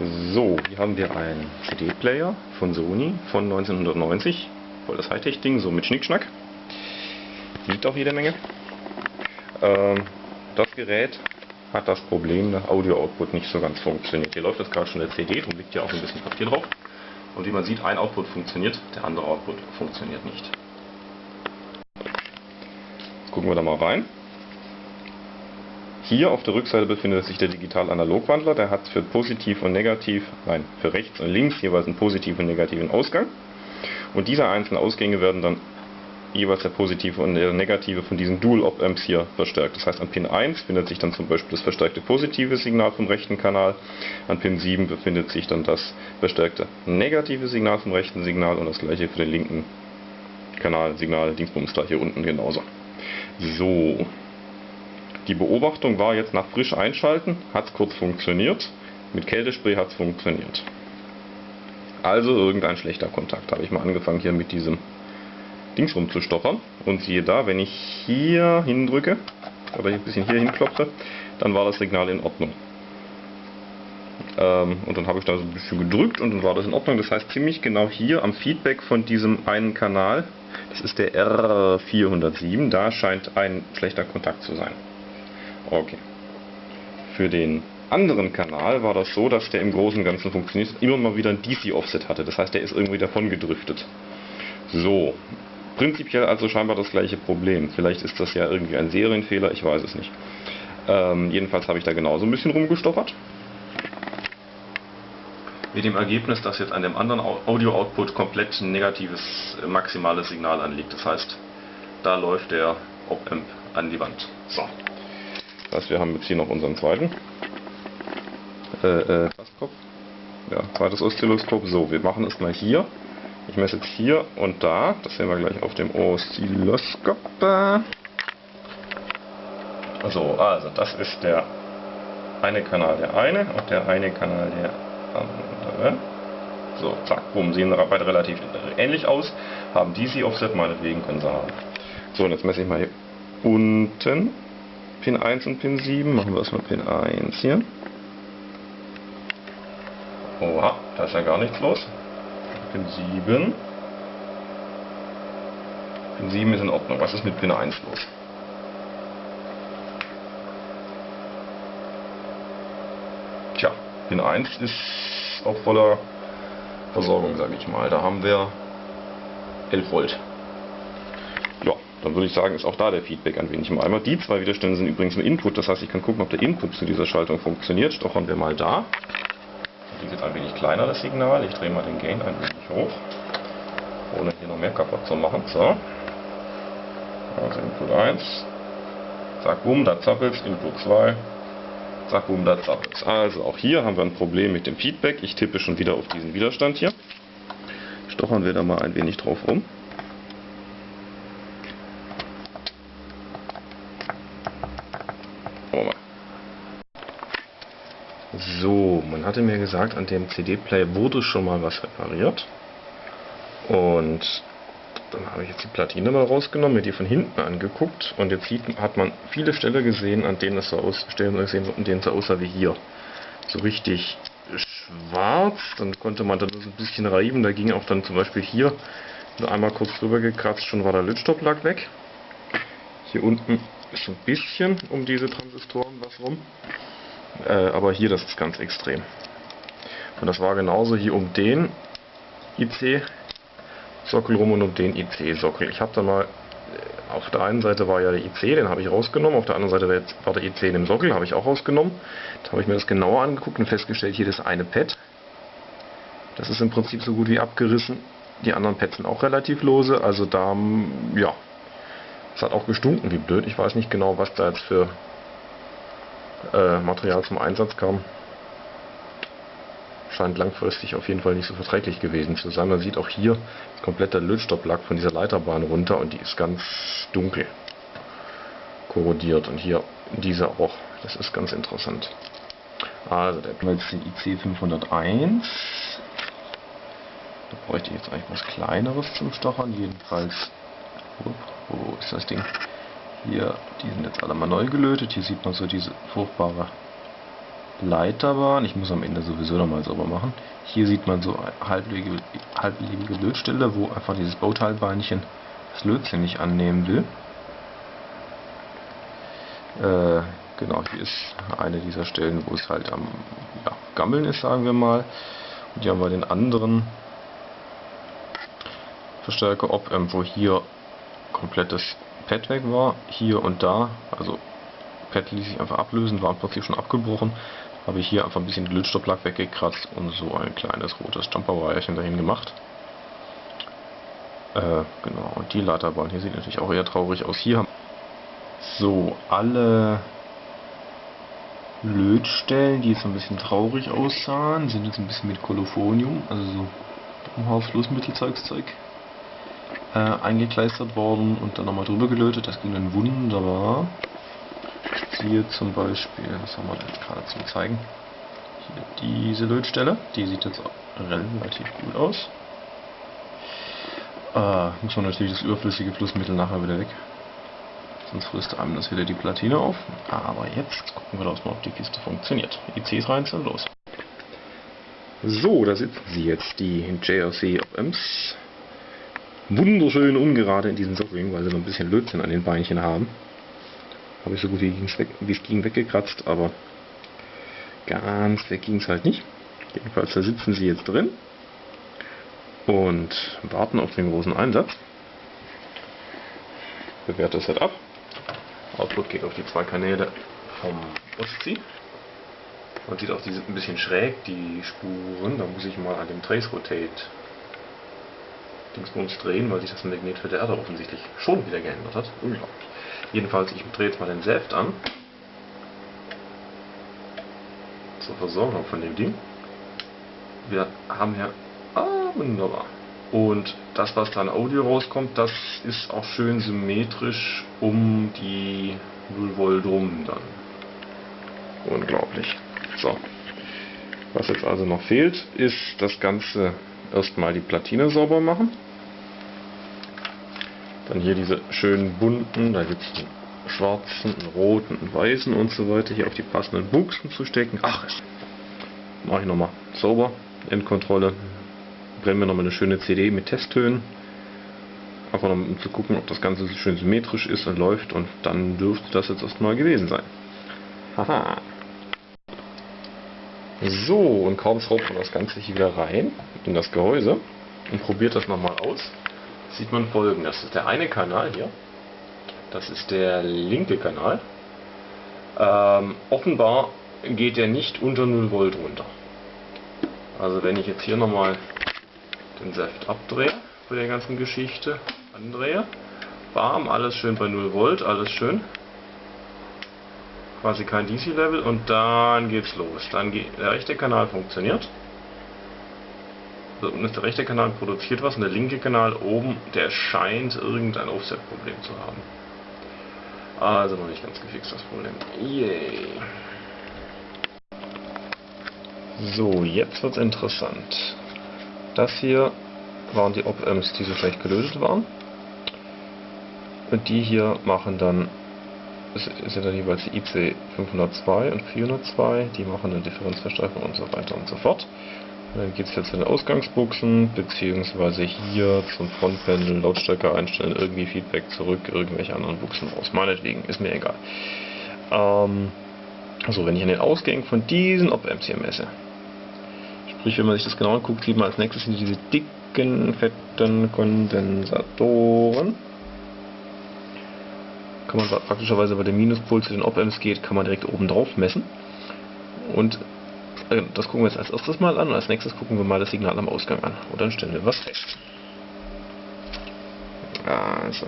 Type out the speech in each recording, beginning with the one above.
So, hier haben wir einen CD-Player von Sony von 1990. Voll das Hightech-Ding, so mit Schnickschnack. Wiegt auch jede Menge. Ähm, das Gerät hat das Problem, dass Audio-Output nicht so ganz funktioniert. Hier läuft das gerade schon der CD, darum liegt ja auch ein bisschen Papier drauf. Und wie man sieht, ein Output funktioniert, der andere Output funktioniert nicht. Jetzt gucken wir da mal rein. Hier auf der Rückseite befindet sich der Digital-Analog-Wandler. Der hat für positiv und negativ, nein, für rechts und links jeweils einen positiven und negativen Ausgang. Und diese einzelnen Ausgänge werden dann jeweils der positive und der negative von diesen Dual-Op-Amps hier verstärkt. Das heißt, an Pin 1 findet sich dann zum Beispiel das verstärkte positive Signal vom rechten Kanal, an Pin 7 befindet sich dann das verstärkte negative Signal vom rechten Signal und das gleiche für den linken Kanal, Signal, Dingsbums da hier unten genauso. So, die Beobachtung war jetzt nach frisch einschalten, hat es kurz funktioniert, mit Kältespray hat es funktioniert. Also irgendein schlechter Kontakt. Habe ich mal angefangen hier mit diesem Dings rumzustochern und siehe da, wenn ich hier hindrücke oder ein bisschen hier hinklopfe, dann war das Signal in Ordnung. Ähm, und dann habe ich da so ein bisschen gedrückt und dann war das in Ordnung. Das heißt ziemlich genau hier am Feedback von diesem einen Kanal, das ist der R407, da scheint ein schlechter Kontakt zu sein. Okay. Für den anderen Kanal war das so, dass der im Großen und Ganzen funktioniert immer mal wieder ein DC-Offset hatte. Das heißt, der ist irgendwie davon gedriftet. So. Prinzipiell also scheinbar das gleiche Problem. Vielleicht ist das ja irgendwie ein Serienfehler, ich weiß es nicht. Ähm, jedenfalls habe ich da genauso ein bisschen rumgestochert. Mit dem Ergebnis, dass jetzt an dem anderen Audio-Output komplett ein negatives äh, maximales Signal anliegt. Das heißt, da läuft der Op-Amp an die Wand. So. Das heißt, wir haben jetzt hier noch unseren zweiten äh, äh, Tastkopf. Ja, zweites Oszilloskop. So, wir machen es mal hier. Ich messe jetzt hier und da. Das sehen wir gleich auf dem Oszilloskop. So, also das ist der eine Kanal der eine und der eine Kanal der andere. So, zack, bumm, sehen beide relativ ähnlich aus. Haben DC Offset, meinetwegen können sie haben. So, und jetzt messe ich mal hier unten Pin 1 und Pin 7. Machen wir erstmal Pin 1 hier. Oha, da ist ja gar nichts los. Pin 7. Pin 7 ist in Ordnung. Was ist mit Pin 1 los? Tja, Pin 1 ist auch voller Versorgung, sage ich mal. Da haben wir 11 Volt. Dann würde ich sagen, ist auch da der Feedback ein wenig im Eimer. Die zwei Widerstände sind übrigens ein Input, das heißt, ich kann gucken, ob der Input zu dieser Schaltung funktioniert. Stochern wir mal da. Die jetzt ein wenig kleiner, das Signal. Ich drehe mal den Gain ein wenig hoch, ohne hier noch mehr kaputt zu machen. So. Also Input 1. Zack, boom, da zappelt's. Input 2. Zack, boom, da zappelt's. Also auch hier haben wir ein Problem mit dem Feedback. Ich tippe schon wieder auf diesen Widerstand hier. Stochern wir da mal ein wenig drauf rum. So, man hatte mir gesagt, an dem CD-Player wurde schon mal was repariert. Und dann habe ich jetzt die Platine mal rausgenommen, mir die von hinten angeguckt und jetzt sieht, hat man viele Stellen gesehen, an denen es so aus, so aussah wie hier. So richtig schwarz, dann konnte man dann so ein bisschen reiben, da ging auch dann zum Beispiel hier nur einmal kurz drüber gekratzt, schon war der Lötstopplack weg. Hier unten ist ein bisschen um diese Transistoren was rum. Äh, aber hier, das ist ganz extrem. Und das war genauso hier um den IC-Sockel rum und um den IC-Sockel. Ich habe da mal, äh, auf der einen Seite war ja der IC, den habe ich rausgenommen, auf der anderen Seite war, der IC in dem Sockel, habe ich auch rausgenommen. Da habe ich mir das genauer angeguckt und festgestellt, hier das eine Pad. Das ist im Prinzip so gut wie abgerissen. Die anderen Pads sind auch relativ lose, also da, ja, es hat auch gestunken wie blöd. Ich weiß nicht genau, was da jetzt für äh, Material zum Einsatz kam. Scheint langfristig auf jeden Fall nicht so verträglich gewesen zu sein. Man sieht auch hier komplett der Lötstopplack von dieser Leiterbahn runter und die ist ganz dunkel korrodiert. Und hier diese auch. Das ist ganz interessant. Also der Platz IC 501. Da bräuchte ich jetzt eigentlich was kleineres zum Stochern. Jedenfalls, wo ist das Ding? Hier, die sind jetzt alle mal neu gelötet. Hier sieht man so diese furchtbare Leiterbahn. Ich muss am Ende sowieso nochmal sauber machen. Hier sieht man so eine halblebige, Lötstelle, wo einfach dieses Bauteilbeinchen das Lötzinn nicht annehmen will. Äh, genau, hier ist eine dieser Stellen, wo es halt am ja, Gammeln ist, sagen wir mal. Und hier haben wir den anderen Verstärker Op, ähm, wo hier komplettes Pad weg war, hier und da, also Pad ließ sich einfach ablösen, war im Prinzip schon abgebrochen, habe ich hier einfach ein bisschen Glitchstopplack weggekratzt und so ein kleines rotes Jumperweierchen dahin gemacht. Äh, genau, und die Leiterbahn hier sieht natürlich auch eher traurig aus. Hier haben so alle Lötstellen, die jetzt ein bisschen traurig aussahen, sind jetzt ein bisschen mit Kolophonium, also so Umhaus-Flussmittelzeugszeug, äh, eingekleistert worden und dann nochmal drüber gelötet. Das ging dann wunderbar. Hier zum Beispiel, was haben wir da jetzt gerade zum zeigen? Hier diese Lötstelle, die sieht jetzt relativ gut aus. Äh, muss man natürlich das überflüssige Flussmittel nachher wieder weg. Sonst frisst einem das wieder die Platine auf. Aber jetzt gucken wir doch mal, ob die Kiste funktioniert. ICs rein und los. So, da sitzen sie jetzt, die JRC OMs. Wunderschön ungerade in diesen Sockring, weil sie noch ein bisschen Lötzinn an den Beinchen haben. Habe ich so gut wie ging weggekratzt, aber ganz weg ging es halt nicht. Jedenfalls da sitzen sie jetzt drin und warten auf den großen Einsatz. Bewährtes Setup. Output geht auf die zwei Kanäle vom Ostsee. Man sieht auch, die sind ein bisschen schräg, die Spuren. Da muss ich mal an dem Trace Rotate Dingsbums drehen, weil sich das Magnetfeld der Erde offensichtlich schon wieder geändert hat. Unglaublich. Jedenfalls, ich drehe jetzt mal den Saft an. Zur Versorgung von dem Ding. Wir haben hier... Ah, wunderbar. Und das, was da an Audio rauskommt, das ist auch schön symmetrisch um die 0 Volt rum dann. Unglaublich. So. Was jetzt also noch fehlt, ist das Ganze erstmal die Platine sauber machen. Dann hier diese schönen bunten, da gibt es einen schwarzen, einen roten, einen weißen und so weiter, hier auf die passenden Buchsen zu stecken. Ach, mache ich nochmal sauber, Endkontrolle, brennen wir nochmal eine schöne CD mit Testtönen. Einfach um zu gucken, ob das Ganze schön symmetrisch ist und läuft und dann dürfte das jetzt erstmal gewesen sein. Haha. So, und kaum schraubt man das Ganze hier wieder rein in das Gehäuse und probiert das nochmal aus, sieht man folgendes. Das ist der eine Kanal hier. Das ist der linke Kanal. Ähm, offenbar geht der nicht unter 0 Volt runter. Also wenn ich jetzt hier nochmal den Saft abdrehe bei der ganzen Geschichte, andrehe, bam, alles schön bei 0 Volt, alles schön. Quasi kein DC-Level und dann geht's los. Dann geht der rechte Kanal funktioniert. So, und der rechte Kanal produziert was und der linke Kanal oben, der scheint irgendein Offset-Problem zu haben. Also noch nicht ganz gefixt das Problem. Yay. So, jetzt wird's interessant. Das hier waren die Op-Amps, die so schlecht gelötet waren. Und die hier machen dann, sind dann jeweils die IC 502 und 402, die machen eine Differenzverstärkung und so weiter und so fort. Und dann geht es jetzt zu den Ausgangsbuchsen, beziehungsweise hier zum Frontpanel, Lautstärke einstellen, irgendwie Feedback zurück, irgendwelche anderen Buchsen raus. Meinetwegen, ist mir egal. Ähm, also wenn ich an den Ausgängen von diesen Op-Amps hier messe, Sprich, wenn man sich das genau anguckt, sieht man als nächstes sind diese dicken, fetten Kondensatoren. Kann man praktischerweise bei dem Minuspol zu den Op-Amps geht, kann man direkt oben drauf messen. Und äh, das gucken wir jetzt als erstes mal an und als nächstes gucken wir mal das Signal am Ausgang an. Und dann stellen wir was fest. Also.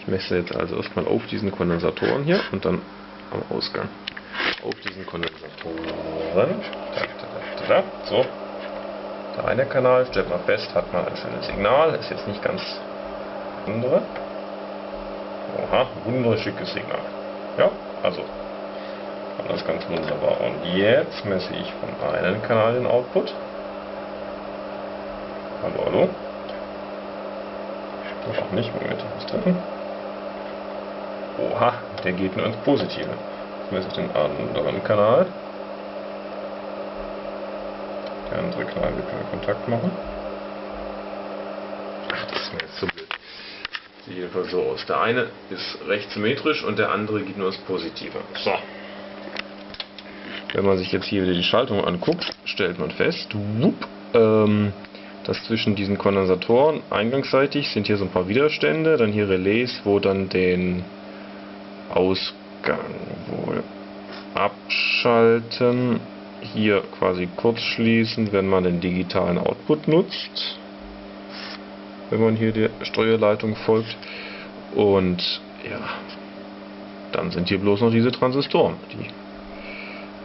Ich messe jetzt also erstmal auf diesen Kondensatoren hier und dann am Ausgang auf diesen Kondensatoren. So. Der eine Kanal, stellt man fest, hat man ein schönes Signal. Ist jetzt nicht ganz andere. Oha, wunderschickes Signal. Ja, also alles ganz wunderbar. Und jetzt messe ich von einem Kanal den Output. Hallo, hallo. Ich spreche nicht, Moment, was drin? Oha, der geht nur ins Positive. Jetzt messe den anderen Kanal. Der andere Kanal wird keinen Kontakt machen. Ach, das ist mir jetzt so blöd. Sieht jedenfalls so aus. Der eine ist recht symmetrisch und der andere geht nur das Positive. So. Wenn man sich jetzt hier wieder die Schaltung anguckt, stellt man fest, whoop, ähm, dass zwischen diesen Kondensatoren eingangsseitig sind hier so ein paar Widerstände, dann hier Relais, wo dann den Ausgang wohl abschalten, hier quasi kurz schließen, wenn man den digitalen Output nutzt, wenn man hier der Steuerleitung folgt und ja, dann sind hier bloß noch diese Transistoren, die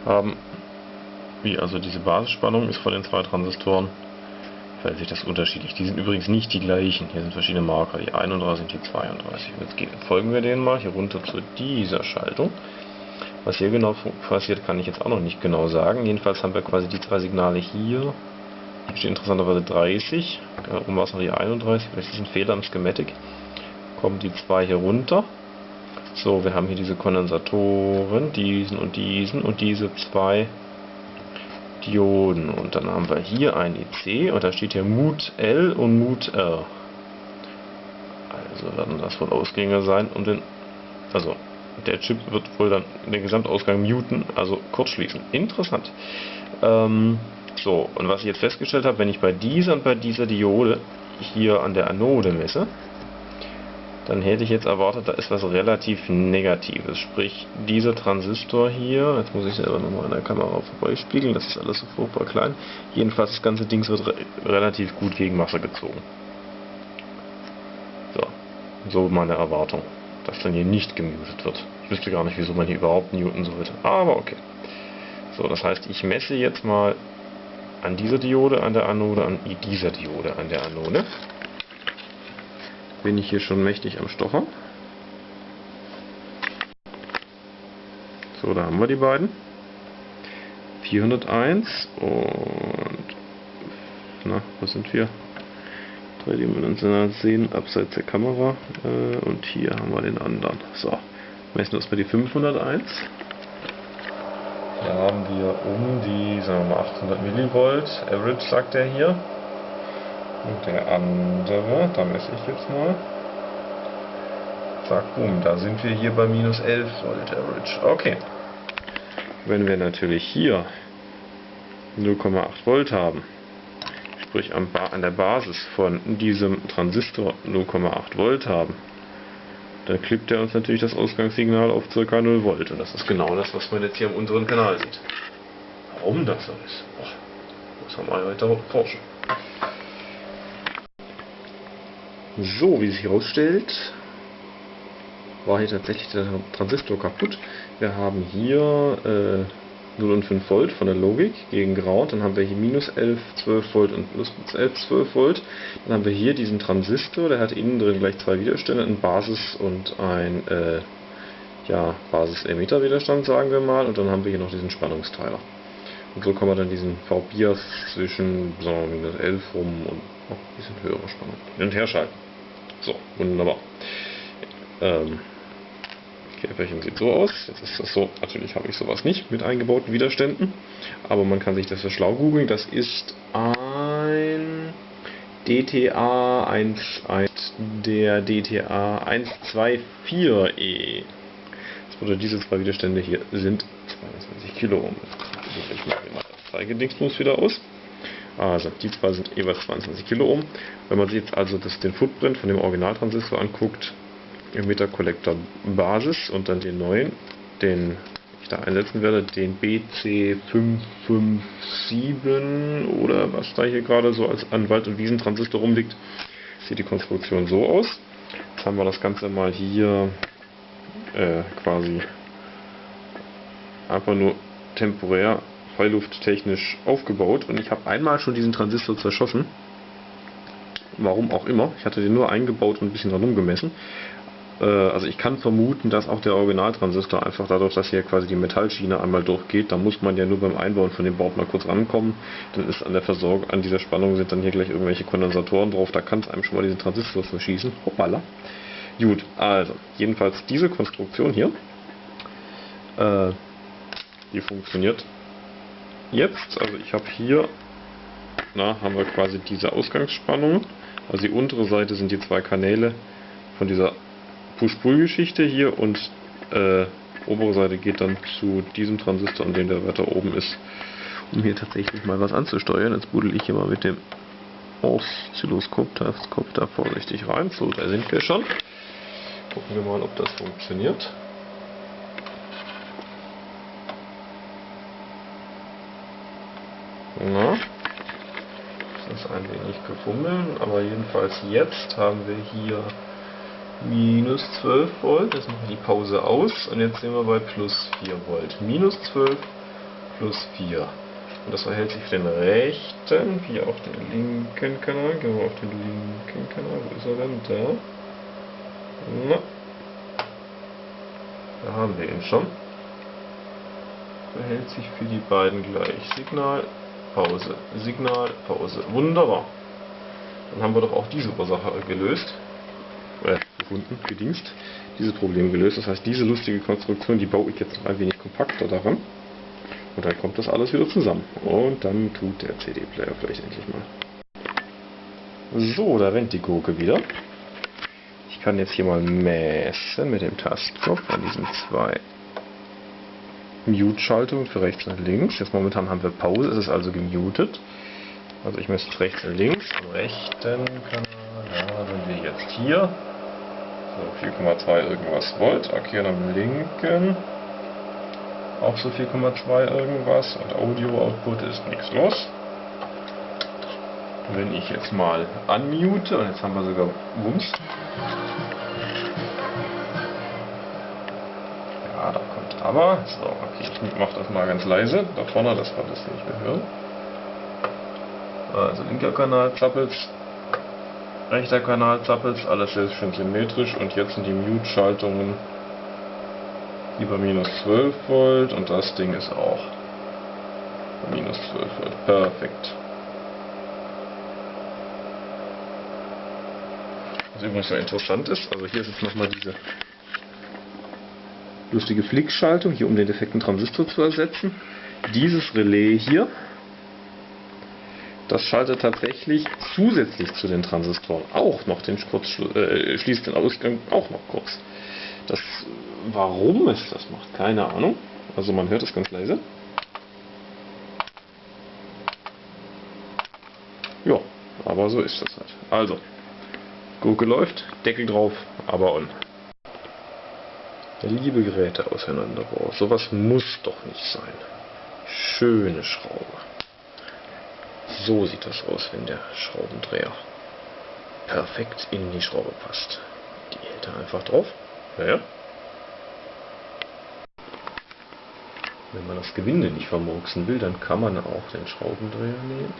haben, wie also diese Basisspannung ist von den zwei Transistoren, verhält sich das unterschiedlich. Die sind übrigens nicht die gleichen. Hier sind verschiedene Marker. Die 31 sind die 32. Jetzt gehen, folgen wir denen mal hier runter zu dieser Schaltung. Was hier genau passiert, kann ich jetzt auch noch nicht genau sagen. Jedenfalls haben wir quasi die drei Signale hier. Hier steht interessanterweise 30. Oben war es noch die 31. Vielleicht ist ein Fehler im Schematic. Kommen die zwei hier runter. So, wir haben hier diese Kondensatoren, diesen und diesen und diese zwei Dioden. Und dann haben wir hier ein IC und da steht hier Mut L und Mut R. Also werden das wohl Ausgänge sein und den, also der Chip wird wohl dann den Gesamtausgang muten, also kurz schließen. Interessant. Ähm, so, und was ich jetzt festgestellt habe, wenn ich bei dieser und bei dieser Diode hier an der Anode messe, dann hätte ich jetzt erwartet, da ist was relativ Negatives. Sprich, dieser Transistor hier, jetzt muss ich selber nochmal in der Kamera vorbeispiegeln, das ist alles so furchtbar klein. Jedenfalls, das ganze Ding wird re relativ gut gegen Masse gezogen. So, so meine Erwartung, dass dann hier nicht gemutet wird. Ich wüsste gar nicht, wieso man hier überhaupt muten sollte, aber okay. So, das heißt, ich messe jetzt mal an dieser Diode an der Anode, an dieser Diode an der Anode bin ich hier schon mächtig am Stochern. So, da haben wir die beiden. 401 und na, was sind wir? Dreidimensional sehen, abseits der Kamera äh, und hier haben wir den anderen. So, messen wir uns mal die 501. Hier haben wir um die, sagen wir mal 800 Millivolt, Average sagt er hier. Und der andere, da messe ich jetzt mal. Zack, boom, da sind wir hier bei minus 11 Volt Average. Okay. Wenn wir natürlich hier 0,8 Volt haben, sprich an, der Basis von diesem Transistor 0,8 Volt haben, dann klippt er uns natürlich das Ausgangssignal auf ca. 0 Volt. Und das ist genau das, was man jetzt hier am unteren Kanal sieht. Warum das so ist, Boah, muss man mal weiter forschen. So, wie sich herausstellt, war hier tatsächlich der Transistor kaputt. Wir haben hier äh, 0 und 5 Volt von der Logik gegen Ground, dann haben wir hier minus 11, 12 Volt und plus 11, 12 Volt. Dann haben wir hier diesen Transistor, der hat innen drin gleich zwei Widerstände, ein Basis- und ein äh, ja, Basis-Emitter-Widerstand, sagen wir mal, und dann haben wir hier noch diesen Spannungsteiler. Und so kann man dann diesen V-Bias zwischen sagen minus 11 rum und noch ein bisschen höhere Spannung hin und her schalten. So, wunderbar. Ähm, Käferchen sieht so aus. Jetzt ist das so, natürlich habe ich sowas nicht mit eingebauten Widerständen, aber man kann sich das so schlau googeln. Das ist ein DTA 1, 1 der DTA 124E. Das bedeutet, diese zwei Widerstände hier sind 22 Kilo. Ich mache mal das Zeigedingsmus wieder aus. Also die zwei sind jeweils 22 Kilo Ohm. Wenn man sich jetzt also das, den Footprint von dem Originaltransistor anguckt, Emitter Collector Basis und dann den neuen, den ich da einsetzen werde, den BC557 oder was da hier gerade so als an Wald- und Wiesentransistor rumliegt, sieht die Konstruktion so aus. Jetzt haben wir das Ganze mal hier äh, quasi einfach nur temporär freilufttechnisch aufgebaut und ich habe einmal schon diesen Transistor zerschossen. Warum auch immer. Ich hatte den nur eingebaut und ein bisschen dran gemessen. Äh, also ich kann vermuten, dass auch der Originaltransistor einfach dadurch, dass hier quasi die Metallschiene einmal durchgeht, da muss man ja nur beim Einbauen von dem Board mal kurz rankommen. Dann ist an der Versorgung, an dieser Spannung sind dann hier gleich irgendwelche Kondensatoren drauf, da kann es einem schon mal diesen Transistor verschießen. Hoppala. Gut, also, jedenfalls diese Konstruktion hier Äh, die funktioniert jetzt. Also ich habe hier, na, haben wir quasi diese Ausgangsspannung. Also die untere Seite sind die zwei Kanäle von dieser Push-Pull-Geschichte hier und äh, obere Seite geht dann zu diesem Transistor, an dem der weiter oben ist, um hier tatsächlich mal was anzusteuern. Jetzt buddel ich hier mal mit dem Oszilloskop da vorsichtig rein. So, da sind wir schon. Gucken wir mal, ob das funktioniert. Na, das ist ein wenig gefummeln, aber jedenfalls jetzt haben wir hier minus 12 Volt, jetzt machen wir die Pause aus und jetzt sind wir bei plus 4 Volt. Minus 12 plus 4. Und das verhält sich für den rechten wie auf den linken Kanal. Gehen wir auf den linken Kanal. Wo ist er denn? Da. Na. Da haben wir ihn schon. Verhält sich für die beiden gleich. Signal, Pause, Signal, Pause. Wunderbar. Dann haben wir doch auch diese Ursache gelöst. Äh, gefunden, gedingst. Dieses Problem gelöst. Das heißt, diese lustige Konstruktion, die baue ich jetzt noch ein wenig kompakter daran. Und dann kommt das alles wieder zusammen. Und dann tut der CD-Player vielleicht endlich mal. So, da rennt die Gurke wieder. Ich kann jetzt hier mal messen mit dem Tastknopf an diesen zwei Mute-Schaltungen für rechts und links. Jetzt momentan haben wir Pause, es ist also gemutet. Also ich messe rechts und links. Am rechten Kanal ja, sind wir jetzt hier. So 4,2 irgendwas Volt. Und am linken auch so 4,2 irgendwas und Audio-Output ist nichts los. Wenn ich jetzt mal unmute, und jetzt haben wir sogar Wumms. Aber. So, okay, ich mache das mal ganz leise. Da vorne, das war das nicht mehr hören. Also linker Kanal zappelt, rechter Kanal zappelt, alles sehr schön symmetrisch und jetzt sind die Mute-Schaltungen über minus 12 Volt und das Ding ist auch minus 12 Volt. Perfekt. Was übrigens sehr interessant ist, also hier ist jetzt nochmal diese lustige Flickschaltung, hier um den defekten Transistor zu ersetzen. Dieses Relais hier, das schaltet tatsächlich zusätzlich zu den Transistoren auch noch den Kurzschluss, äh, schließt den Ausgang auch noch kurz. Das, warum es das macht, keine Ahnung. Also man hört es ganz leise. Ja, aber so ist das halt. Also, Gurke läuft, Deckel drauf, aber on. Liebe Geräte auseinanderbauen, sowas muss doch nicht sein. Schöne Schraube. So sieht das aus, wenn der Schraubendreher perfekt in die Schraube passt. Die hält er einfach drauf. Naja. Wenn man das Gewinde nicht vermurksen will, dann kann man auch den Schraubendreher nehmen.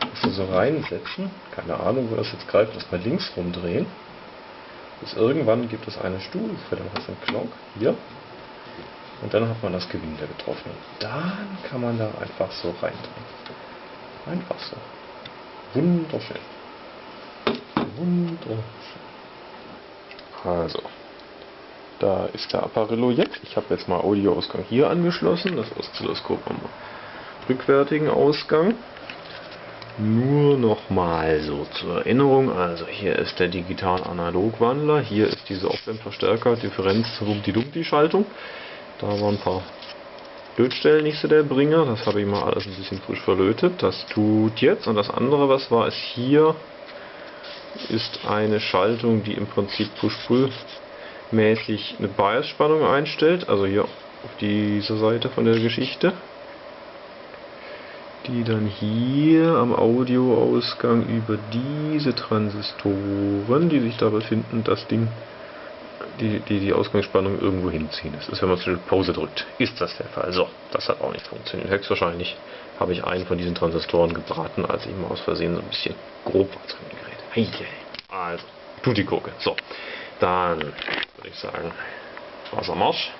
Das so reinsetzen. Keine Ahnung, wo das jetzt greift. Das mal links rumdrehen. Bis irgendwann gibt es eine Stufe, dann du einen Glock hier. Und dann hat man das Gewinde getroffen. Und dann kann man da einfach so reindrehen. Einfach so. Wunderschön. Wunderschön. Also. Da ist der Apparillo jetzt. Ich habe jetzt mal Audioausgang hier angeschlossen, das Oszilloskop am rückwärtigen Ausgang. Nur nochmal so zur Erinnerung, also hier ist der Digital-Analog-Wandler, hier ist diese Op-Amp-Verstärker, Differenz Rumpti-Dumpti-Schaltung. Da waren ein paar Lötstellen nicht so der Bringer, das habe ich mal alles ein bisschen frisch verlötet. Das tut jetzt. Und das andere, was war, ist hier, ist eine Schaltung, die im Prinzip Push-Pull mäßig eine Bias-Spannung einstellt, also hier auf dieser Seite von der Geschichte, die dann hier am Audioausgang über diese Transistoren, die sich da befinden, das Ding, die, die, die Ausgangsspannung irgendwo hinziehen. Das ist, wenn man zur Pause drückt, ist das der Fall. So, das hat auch nicht funktioniert. Höchstwahrscheinlich habe ich einen von diesen Transistoren gebraten, als ich mal aus Versehen so ein bisschen grob was drin geredet. Also, tut die Gurke. So, dann würde ich sagen, Wassermarsch.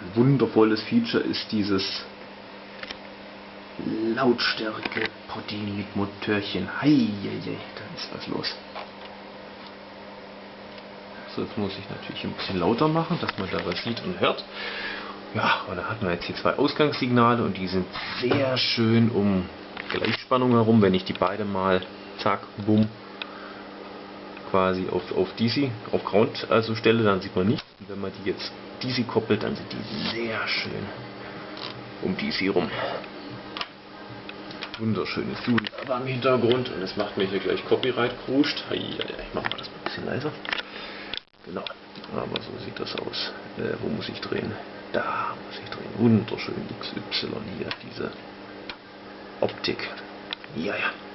Ein wundervolles Feature ist dieses Lautstärke Potti mit Motörchen. Heieiei, da ist was los. Das muss ich natürlich ein bisschen lauter machen, dass man da was sieht und hört. Ja, und da hatten wir jetzt hier zwei Ausgangssignale und die sind sehr schön um Gleichspannung herum. Wenn ich die beide mal, zack, bumm, quasi auf, auf DC, auf Ground also stelle, dann sieht man nichts. Wenn man die jetzt DC koppelt, dann sind die sehr schön um DC rum. Wunderschönes Dude aber im Hintergrund und es macht mir hier gleich Copyright kruscht. Ich mach mal das ein bisschen leiser. Genau, aber so sieht das aus. Äh, wo muss ich drehen? Da muss ich drehen. Wunderschön XY hier, diese Optik. Ja, ja.